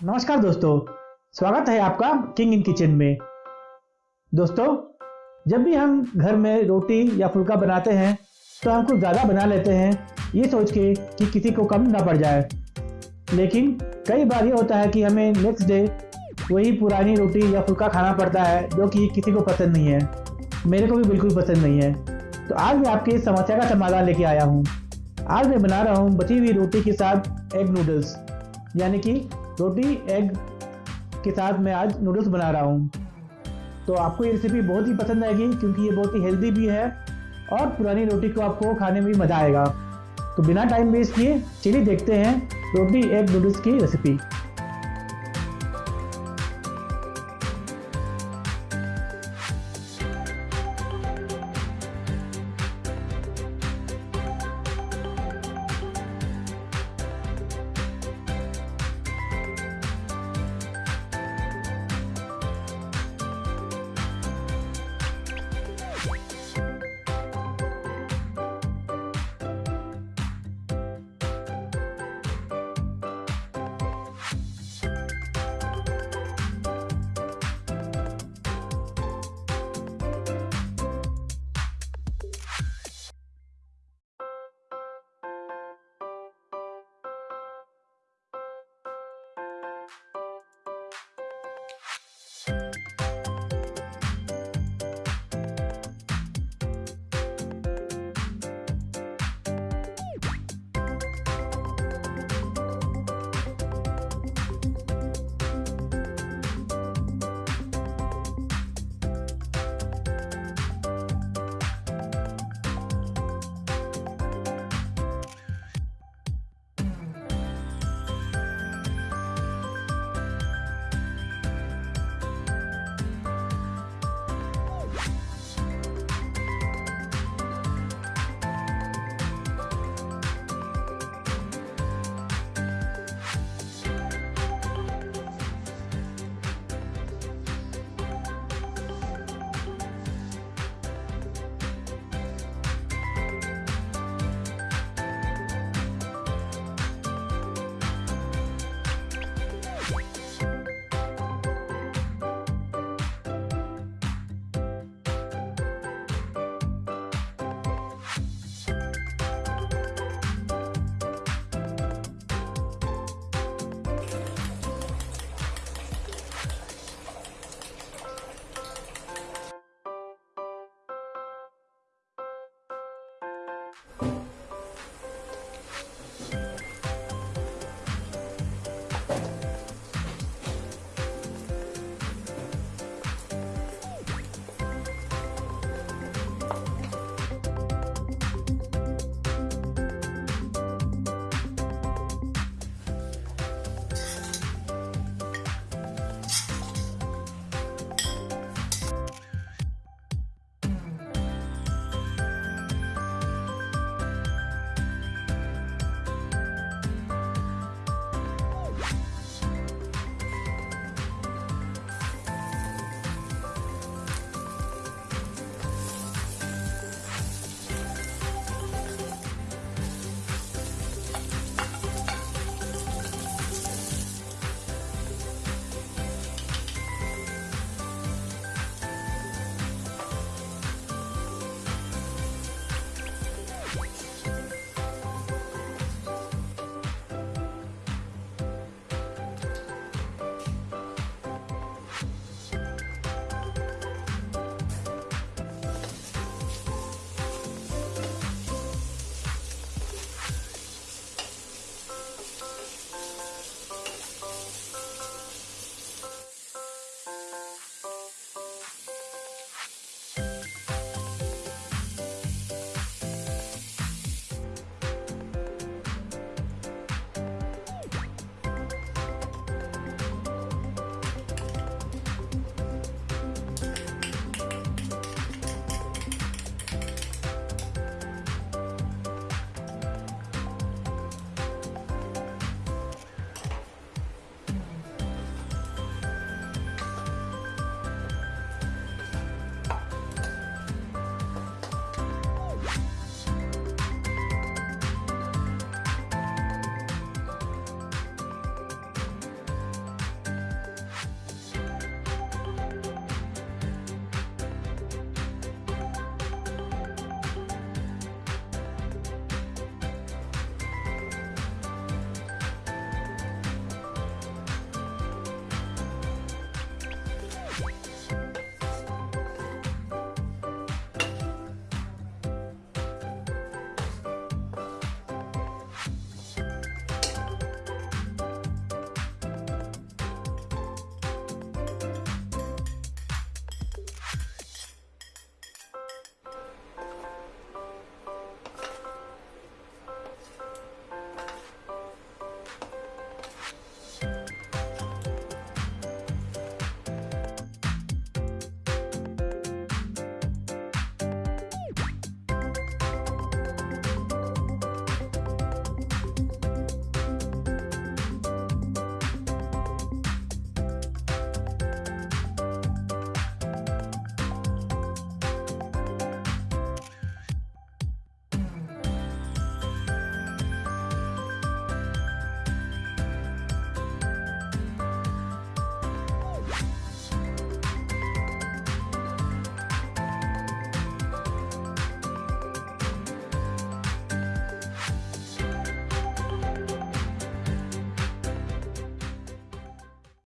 नमस्कार दोस्तों, स्वागत है आपका किंग इन किचन में। दोस्तों, जब भी हम घर में रोटी या फुल्का बनाते हैं तो हम कुछ ज़्यादा बना लेते हैं, ये सोच के कि किसी को कम ना पड़ जाए। लेकिन कई बार ये होता है कि हमें नेक्स्ट डे वही पुरानी रोटी या फुल्का खाना पड़ता है, जो कि किसी को पसंद नहीं है। मेरे को भी बिल्कुल पसंद नहीं है। तो आज मैं आपकी इस समस्या का समाधान लेके आया हूँ। आज मैं बना रहा हूँ बची हुई रोटी के साथ एग नूडल्स यानी कि रोटी एग के साथ मैं आज नूडल्स बना रहा हूँ। तो आपको ये रेसिपी बहुत ही पसंद आएगी, क्योंकि ये बहुत ही हेल्दी भी है और पुरानी रोटी को आपको खाने में भी मज़ा आएगा। तो बिना टाइम वेस्ट किए, चलिए देखते हैं रोटी एग नूडल्स की रेसिपी